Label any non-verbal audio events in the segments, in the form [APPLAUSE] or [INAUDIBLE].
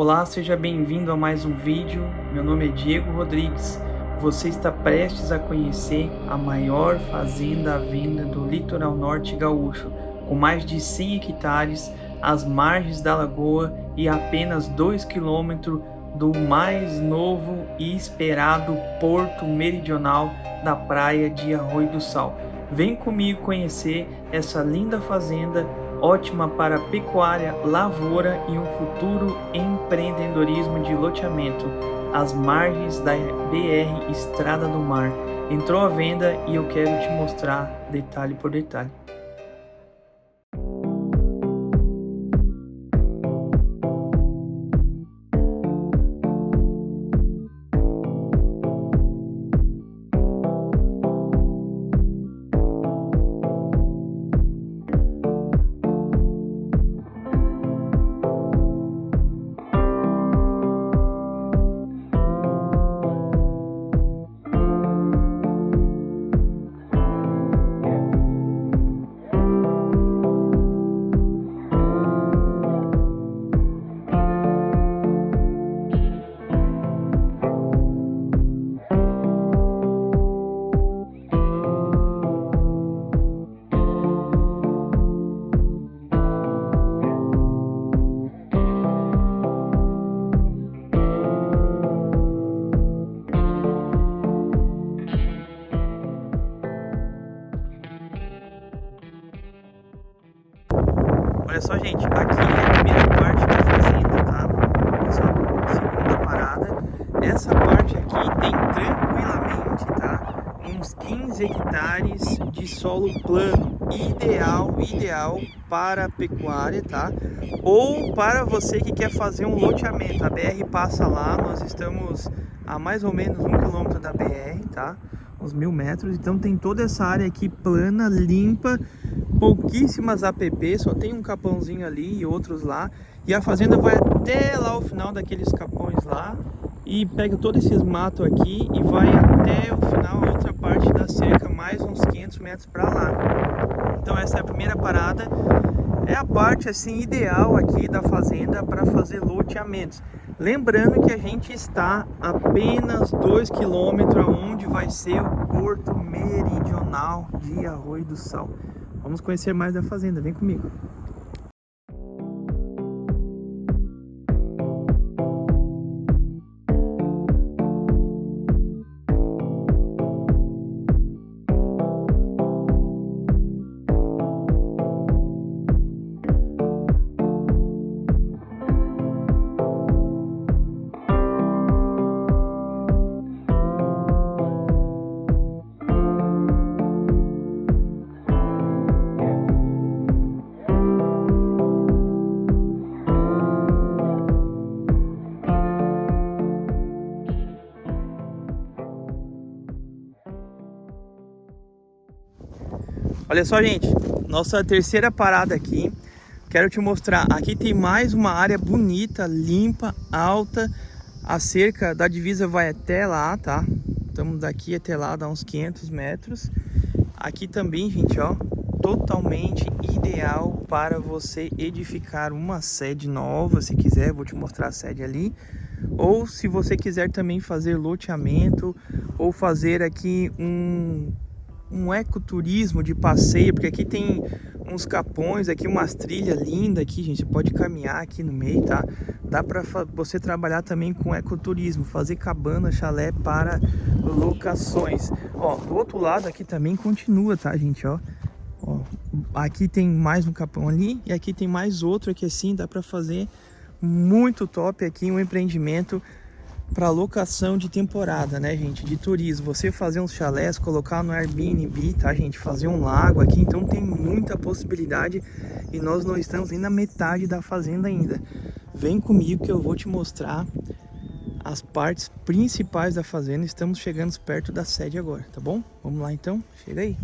Olá, seja bem-vindo a mais um vídeo. Meu nome é Diego Rodrigues. Você está prestes a conhecer a maior fazenda à venda do litoral norte gaúcho, com mais de 100 hectares às margens da lagoa e apenas 2 quilômetros do mais novo e esperado porto meridional da praia de Arroio do Sal. Vem comigo conhecer essa linda fazenda, ótima para pecuária, lavoura e um futuro empreendedorismo de loteamento, às margens da BR Estrada do Mar. Entrou à venda e eu quero te mostrar detalhe por detalhe. Olha só, gente, aqui é a primeira parte da fazenda, tá? Essa segunda parada. Essa parte aqui tem tranquilamente, tá? Uns 15 hectares de solo plano, ideal, ideal para pecuária, tá? Ou para você que quer fazer um loteamento. A BR passa lá, nós estamos a mais ou menos um quilômetro da BR, tá? Uns mil metros, então tem toda essa área aqui plana, limpa, pouquíssimas APP, só tem um capãozinho ali e outros lá. E a fazenda vai até lá o final daqueles capões lá e pega todos esses matos aqui e vai até o final, a outra parte da cerca, mais uns 500 metros para lá. Então essa é a primeira parada. É a parte assim ideal aqui da fazenda para fazer loteamentos. Lembrando que a gente está apenas 2 quilômetros aonde vai ser o porto meridional de Arroio do Sal. Vamos conhecer mais da fazenda, vem comigo. Olha só, gente, nossa terceira parada aqui. Quero te mostrar, aqui tem mais uma área bonita, limpa, alta. A cerca da divisa vai até lá, tá? Estamos daqui até lá, dá uns 500 metros. Aqui também, gente, ó, totalmente ideal para você edificar uma sede nova, se quiser, vou te mostrar a sede ali. Ou se você quiser também fazer loteamento ou fazer aqui um um ecoturismo de passeio, porque aqui tem uns capões, aqui umas trilhas lindas aqui, gente, pode caminhar aqui no meio, tá? Dá para você trabalhar também com ecoturismo, fazer cabana, chalé para locações. Ó, do outro lado aqui também continua, tá, gente, ó. ó aqui tem mais um capão ali e aqui tem mais outro aqui assim, dá para fazer muito top aqui um empreendimento para locação de temporada, né, gente, de turismo. Você fazer uns chalés, colocar no Airbnb, tá, gente, fazer um lago aqui, então tem muita possibilidade e nós não estamos nem na metade da fazenda ainda. Vem comigo que eu vou te mostrar as partes principais da fazenda. Estamos chegando perto da sede agora, tá bom? Vamos lá então, chega aí.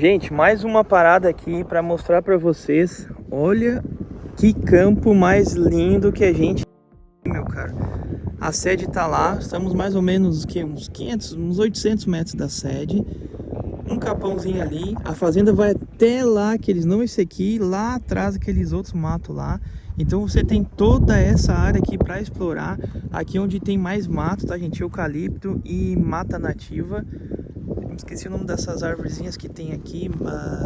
Gente, mais uma parada aqui para mostrar para vocês. Olha que campo mais lindo que a gente meu cara. A sede tá lá, estamos mais ou menos que uns 500, uns 800 metros da sede. Um capãozinho ali, a fazenda vai até lá, aqueles não esse aqui, lá atrás aqueles outros matos lá. Então você tem toda essa área aqui para explorar. Aqui onde tem mais mato, tá gente? Eucalipto e mata nativa. Esqueci o nome dessas árvorezinhas que tem aqui,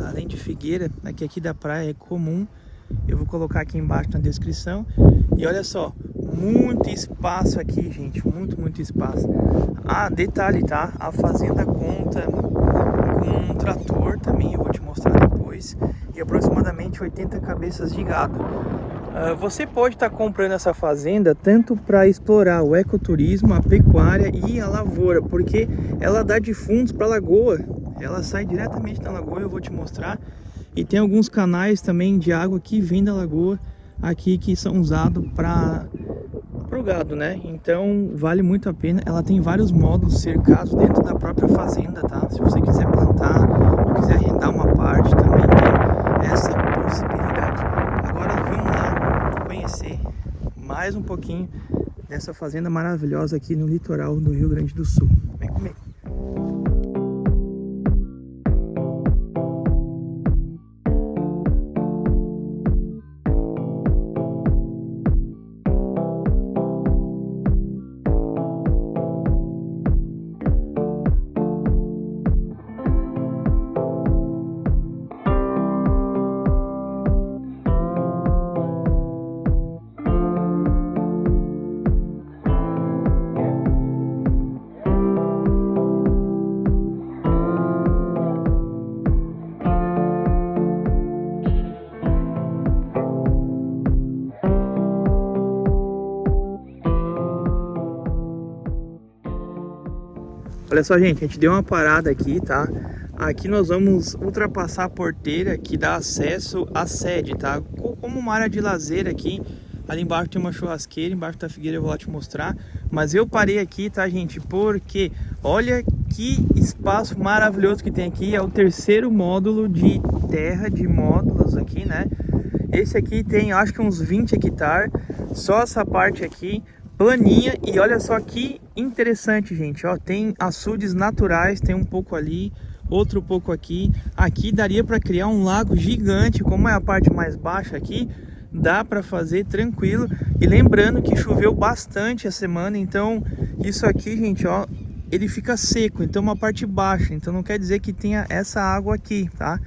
além de figueira, aqui, aqui da praia é comum. Eu vou colocar aqui embaixo na descrição. E olha só, muito espaço aqui, gente, muito, muito espaço. Ah, detalhe, tá? A fazenda conta com um trator também, eu vou te mostrar depois. E aproximadamente 80 cabeças de gado. Uh, você pode estar tá comprando essa fazenda tanto para explorar o ecoturismo, a pecuária e a lavoura, porque ela dá de fundos para a lagoa. Ela sai diretamente da lagoa, eu vou te mostrar. E tem alguns canais também de água que vêm da lagoa aqui que são usados para o gado, né? Então vale muito a pena. Ela tem vários módulos cercados dentro da própria fazenda, tá? Se você quiser plantar, quiser arrendar uma parte, também tem essa possibilidade. Agora vamos lá conhecer mais um pouquinho dessa fazenda maravilhosa aqui no litoral do Rio Grande do Sul. Olha só, gente, a gente deu uma parada aqui, tá? Aqui nós vamos ultrapassar a porteira que dá acesso à sede, tá? Como uma área de lazer aqui. Ali embaixo tem uma churrasqueira, embaixo da figueira eu vou lá te mostrar. Mas eu parei aqui, tá, gente? Porque olha que espaço maravilhoso que tem aqui. É o terceiro módulo de terra de módulos aqui, né? Esse aqui tem, acho que uns 20 hectares. Só essa parte aqui planinha e olha só que interessante, gente, ó, tem açudes naturais, tem um pouco ali, outro pouco aqui. Aqui daria para criar um lago gigante, como é a parte mais baixa aqui, dá para fazer tranquilo. E lembrando que choveu bastante a semana, então isso aqui, gente, ó, ele fica seco, então uma parte baixa, então não quer dizer que tenha essa água aqui, tá?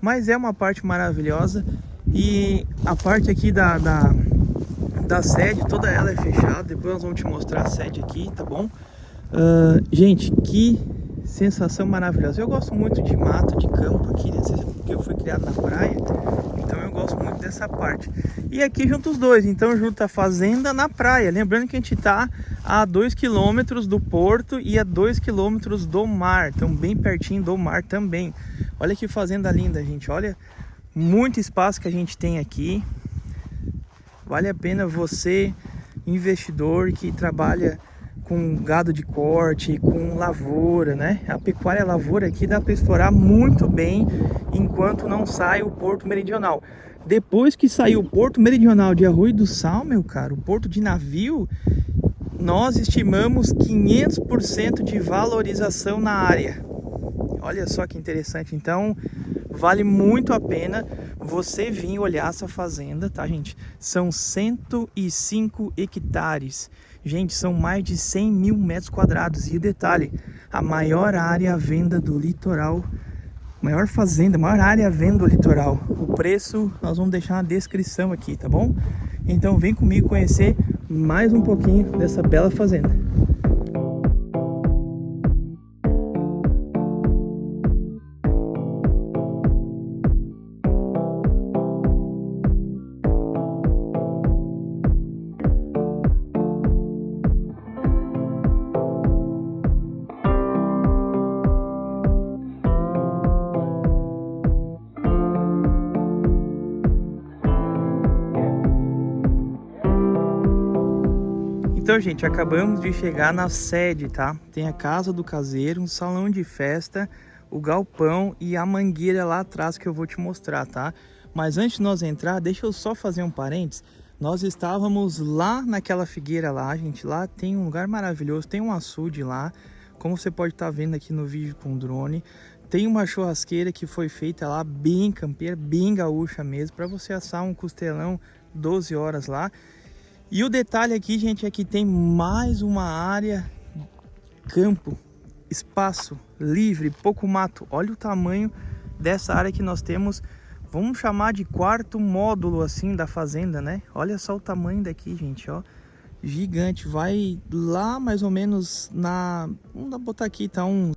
Mas é uma parte maravilhosa e a parte aqui da, da da sede, toda ela é fechada. Depois nós vamos te mostrar a sede aqui, tá bom? Uh, gente, que sensação maravilhosa. Eu gosto muito de mato, de campo aqui, né? porque eu fui criado na praia. Então eu gosto muito dessa parte. E aqui junto os dois, então junto a fazenda na praia. Lembrando que a gente tá a 2 km do porto e a 2 km do mar. Então bem pertinho do mar também. Olha que fazenda linda, gente. Olha muito espaço que a gente tem aqui. Vale a pena você, investidor que trabalha com gado de corte, com lavoura, né? A pecuária lavoura aqui dá para explorar muito bem enquanto não sai o Porto Meridional. Depois que saiu o Porto Meridional de Arroio do Sal, meu caro, o porto de navio, nós estimamos 500% de valorização na área. Olha só que interessante. Então, vale muito a pena você vir olhar essa fazenda, tá, gente? São 105 hectares. Gente, são mais de 100 mil metros quadrados. E detalhe, a maior área à venda do litoral, maior fazenda, maior área à venda do litoral. O preço nós vamos deixar na descrição aqui, tá bom? Então vem comigo conhecer mais um pouquinho dessa bela fazenda. Então, gente, acabamos de chegar na sede, tá? Tem a casa do caseiro, um salão de festa, o galpão e a mangueira lá atrás que eu vou te mostrar, tá? Mas antes de nós entrar, deixa eu só fazer um parênteses. Nós estávamos lá naquela figueira lá, gente. Lá tem um lugar maravilhoso, tem um açude lá. Como você pode estar tá vendo aqui no vídeo com o drone. Tem uma churrasqueira que foi feita lá, bem campeira, bem gaúcha mesmo. Para você assar um costelão 12 horas lá. E o detalhe aqui, gente, é que tem mais uma área campo, espaço livre, pouco mato. Olha o tamanho dessa área que nós temos Vamos chamar de quarto módulo assim da fazenda, né? Olha só o tamanho daqui, gente, ó. Gigante. Vai lá mais ou menos na... Vamos botar aqui, tá um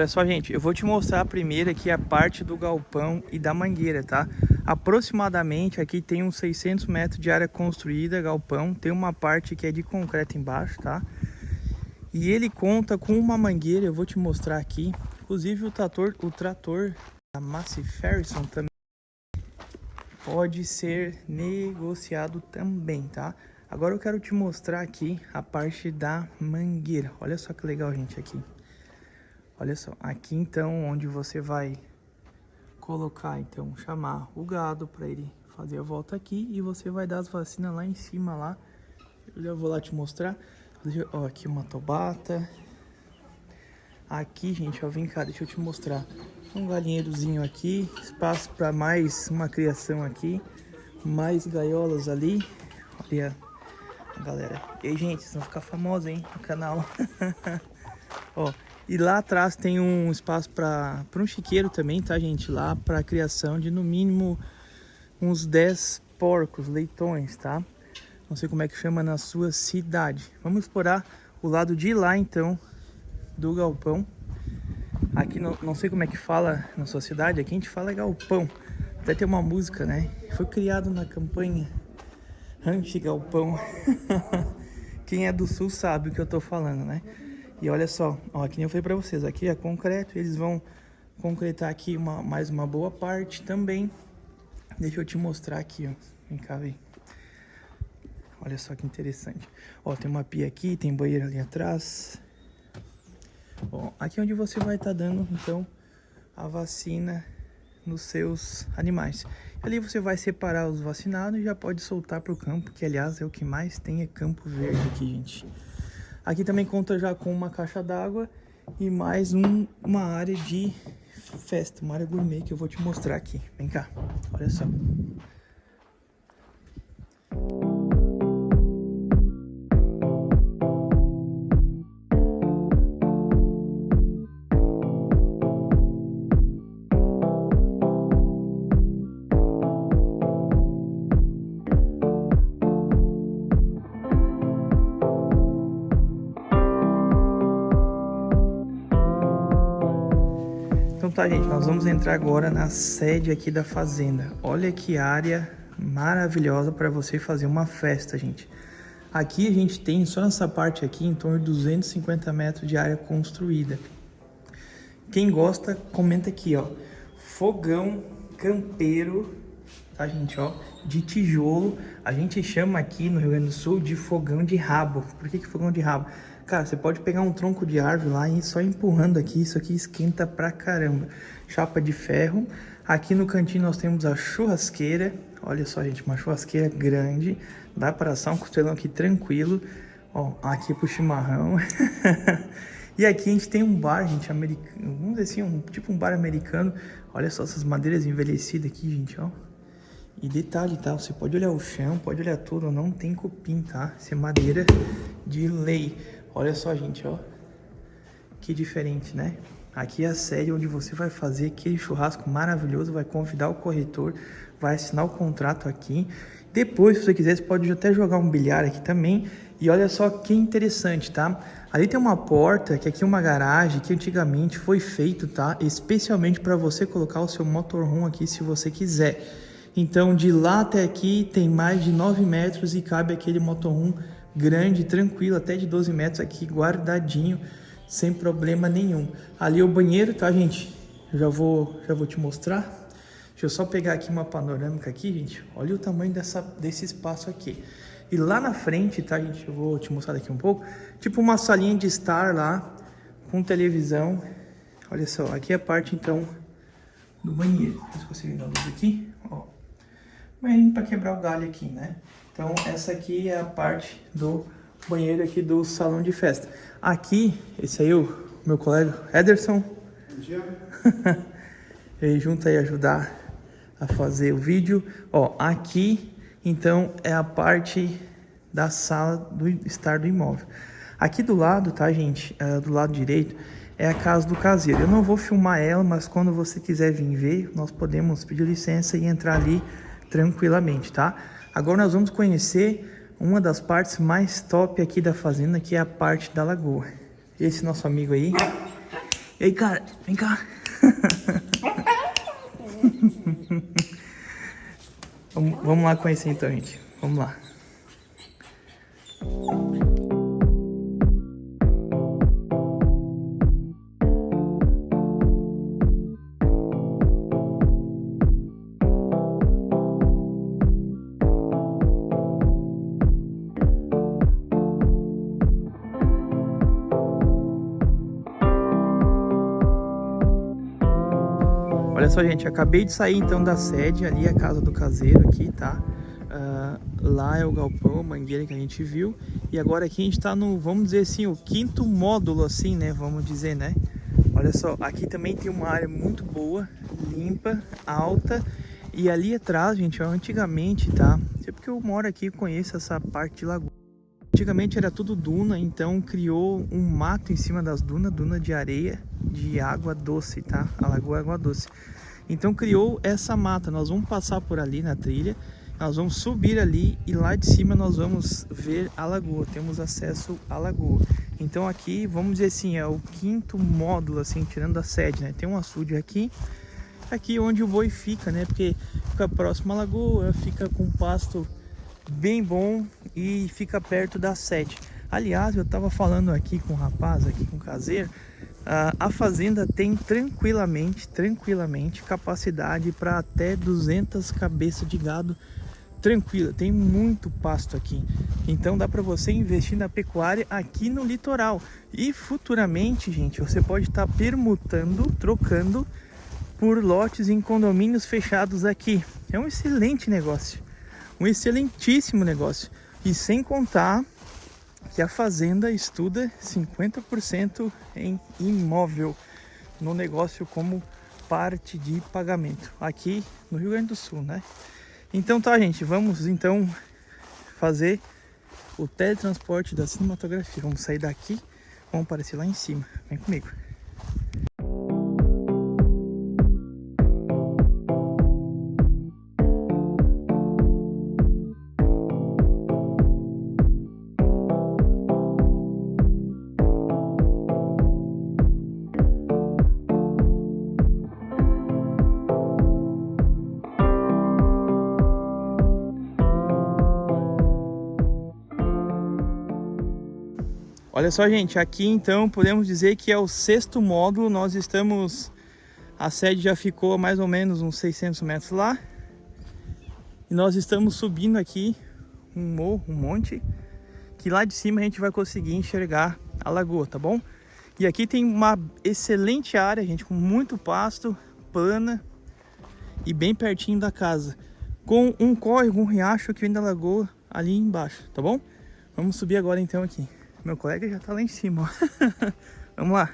Olha só, gente, eu vou te mostrar primeiro aqui a parte do galpão e da mangueira, tá? Aproximadamente aqui tem uns 600 metros de área construída, galpão. Tem uma parte que é de concreto embaixo, tá? E ele conta com uma mangueira, eu vou te mostrar aqui. Inclusive o trator, o trator da Massey Ferguson também pode ser negociado também, tá? Agora eu quero te mostrar aqui a parte da mangueira. Olha só que legal, gente, aqui. Olha só, aqui então onde você vai colocar, então, chamar o gado para ele fazer a volta aqui e você vai dar as vacinas lá em cima lá. Eu já vou lá te mostrar. Ó, aqui uma tobata. Aqui, gente, ó, vem cá, deixa eu te mostrar. Um galinheirozinho aqui, espaço para mais uma criação aqui. Mais gaiolas ali. Olha, galera. E aí, gente, vocês vão ficar famosos, hein, no canal. [LAUGHS] ó, e lá atrás tem um espaço para um chiqueiro também, tá, gente? Lá para criação de no mínimo uns 10 porcos, leitões, tá? Não sei como é que chama na sua cidade. Vamos explorar o lado de lá, então, do galpão. Aqui não, não sei como é que fala na sua cidade, aqui a gente fala galpão. Até tem uma música, né? Foi criado na campanha anti-galpão. [LAUGHS] Quem é do sul sabe o que eu tô falando, né? E olha só, ó, que nem eu falei pra vocês, aqui é concreto, eles vão concretar aqui uma, mais uma boa parte também. Deixa eu te mostrar aqui, ó. Vem cá, vem. Olha só que interessante. Ó, tem uma pia aqui, tem banheiro ali atrás. Bom, aqui é onde você vai estar tá dando, então, a vacina nos seus animais. Ali você vai separar os vacinados e já pode soltar para o campo, que aliás é o que mais tem, é campo verde aqui, gente. Aqui também conta já com uma caixa d'água e mais um, uma área de festa, uma área gourmet que eu vou te mostrar aqui. Vem cá, olha só. Tá, gente, nós vamos entrar agora na sede aqui da fazenda. Olha que área maravilhosa para você fazer uma festa, gente. Aqui a gente tem, só nessa parte aqui, em torno de 250 metros de área construída. Quem gosta, comenta aqui, ó. Fogão campeiro, tá, gente, ó, de tijolo. A gente chama aqui no Rio Grande do Sul de fogão de rabo. Por que, que fogão de rabo? Cara, você pode pegar um tronco de árvore lá e só empurrando aqui, isso aqui esquenta pra caramba. Chapa de ferro. Aqui no cantinho nós temos a churrasqueira. Olha só, gente, uma churrasqueira grande. Dá para assar um costelão aqui tranquilo. Ó, aqui pro chimarrão. [LAUGHS] e aqui a gente tem um bar, gente, americano. Vamos dizer assim, um, tipo um bar americano. Olha só essas madeiras envelhecidas aqui, gente, ó. E detalhe, tá? Você pode olhar o chão, pode olhar tudo, não tem cupim, tá? Isso é madeira de lei. Olha só, gente, ó. Que diferente, né? Aqui é a sede onde você vai fazer aquele churrasco maravilhoso, vai convidar o corretor, vai assinar o contrato aqui. Depois, se você quiser, você pode até jogar um bilhar aqui também. E olha só que interessante, tá? Ali tem uma porta, que aqui é uma garagem, que antigamente foi feito, tá? Especialmente para você colocar o seu motorhome aqui, se você quiser. Então, de lá até aqui tem mais de 9 metros e cabe aquele motorhome grande, tranquilo, até de 12 metros aqui, guardadinho, sem problema nenhum. Ali é o banheiro, tá, gente? já vou, já vou te mostrar. Deixa eu só pegar aqui uma panorâmica aqui, gente. Olha o tamanho dessa, desse espaço aqui. E lá na frente, tá, gente? Eu vou te mostrar daqui um pouco. Tipo uma salinha de estar lá, com televisão. Olha só, aqui é a parte, então, do banheiro. Se você ver a luz aqui, ó. Banheiro para quebrar o galho aqui, né? Então, essa aqui é a parte do banheiro aqui do salão de festa. Aqui, esse aí, o meu colega Ederson. Bom dia. [LAUGHS] Ele junto aí ajudar a fazer o vídeo. Ó, aqui então é a parte da sala do estar do imóvel. Aqui do lado, tá, gente? Uh, do lado direito é a casa do caseiro. Eu não vou filmar ela, mas quando você quiser vir ver, nós podemos pedir licença e entrar ali tranquilamente, tá? Agora nós vamos conhecer uma das partes mais top aqui da fazenda, que é a parte da lagoa. Esse nosso amigo aí. Ei, cara, vem cá. [LAUGHS] Vamos lá conhecer então, gente. Vamos lá. Só, gente, acabei de sair então da sede, ali é a casa do caseiro aqui, tá? Uh, lá é o galpão, a mangueira que a gente viu. E agora aqui a gente tá no, vamos dizer assim, o quinto módulo assim, né? Vamos dizer, né? Olha só, aqui também tem uma área muito boa, limpa, alta. E ali atrás, gente, ó, antigamente, tá? Sempre porque eu moro aqui conheço essa parte de lagoa. Antigamente era tudo duna, então criou um mato em cima das dunas, duna de areia, de água doce, tá? A lagoa é água doce. Então criou essa mata, nós vamos passar por ali na trilha, nós vamos subir ali e lá de cima nós vamos ver a lagoa, temos acesso à lagoa. Então aqui, vamos dizer assim, é o quinto módulo, assim, tirando a sede, né? Tem um açude aqui, aqui onde o boi fica, né? Porque fica próximo à lagoa, fica com pasto bem bom e fica perto da sete. Aliás, eu estava falando aqui com o rapaz, aqui com o caseiro, uh, a fazenda tem tranquilamente, tranquilamente capacidade para até 200 cabeças de gado tranquila, tem muito pasto aqui. Então dá para você investir na pecuária aqui no litoral. E futuramente, gente, você pode estar tá permutando, trocando por lotes em condomínios fechados aqui. É um excelente negócio um excelentíssimo negócio. E sem contar que a fazenda estuda 50% em imóvel no negócio como parte de pagamento aqui no Rio Grande do Sul, né? Então tá, gente, vamos então fazer o teletransporte da cinematografia. Vamos sair daqui, vamos aparecer lá em cima. Vem comigo. Olha só, gente, aqui então podemos dizer que é o sexto módulo. Nós estamos... A sede já ficou mais ou menos uns 600 metros lá. E nós estamos subindo aqui um morro, um monte. Que lá de cima a gente vai conseguir enxergar a lagoa, tá bom? E aqui tem uma excelente área, gente, com muito pasto, plana e bem pertinho da casa. Com um córrego, um riacho que vem da lagoa ali embaixo, tá bom? Vamos subir agora então aqui. Meu colega já tá lá em cima. [LAUGHS] Vamos lá.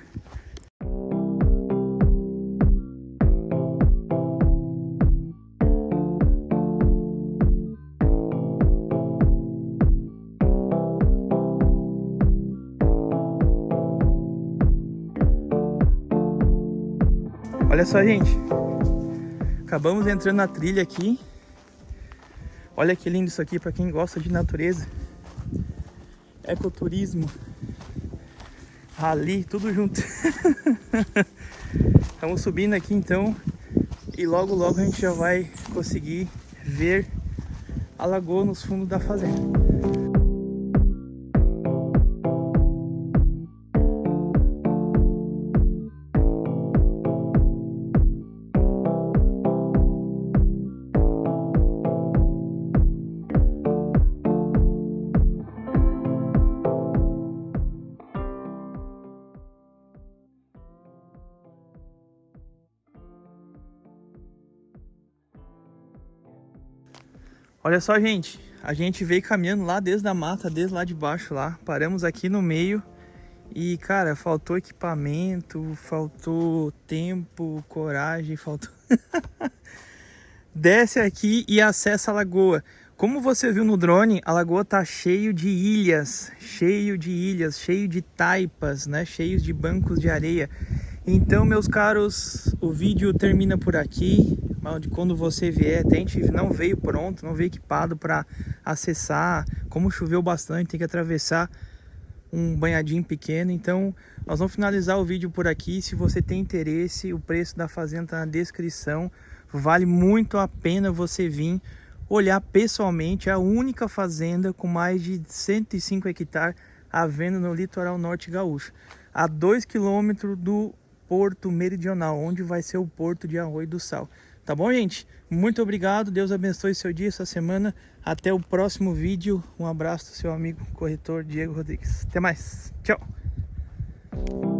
Olha só, gente. Acabamos entrando na trilha aqui. Olha que lindo isso aqui para quem gosta de natureza. Ecoturismo. Rally, tudo junto. [LAUGHS] Estamos subindo aqui então. E logo logo a gente já vai conseguir ver a lagoa nos fundos da fazenda. Olha só, gente. A gente veio caminhando lá desde a mata, desde lá de baixo lá. Paramos aqui no meio. E, cara, faltou equipamento, faltou tempo, coragem, faltou... [LAUGHS] Desce aqui e acessa a lagoa. Como você viu no drone, a lagoa tá cheio de ilhas, cheio de ilhas, cheio de taipas, né? Cheios de bancos de areia. Então, meus caros, o vídeo termina por aqui de quando você vier, tente, não veio pronto, não veio equipado para acessar, como choveu bastante, tem que atravessar um banhadinho pequeno, então nós vamos finalizar o vídeo por aqui, se você tem interesse, o preço da fazenda está na descrição, vale muito a pena você vir olhar pessoalmente, é a única fazenda com mais de 105 hectares à venda no litoral norte gaúcho, a 2 quilômetros do Porto Meridional, onde vai ser o Porto de Arroio do Sal. Tá bom, gente? Muito obrigado. Deus abençoe seu dia, sua semana. Até o próximo vídeo. Um abraço do seu amigo corretor Diego Rodrigues. Até mais. Tchau.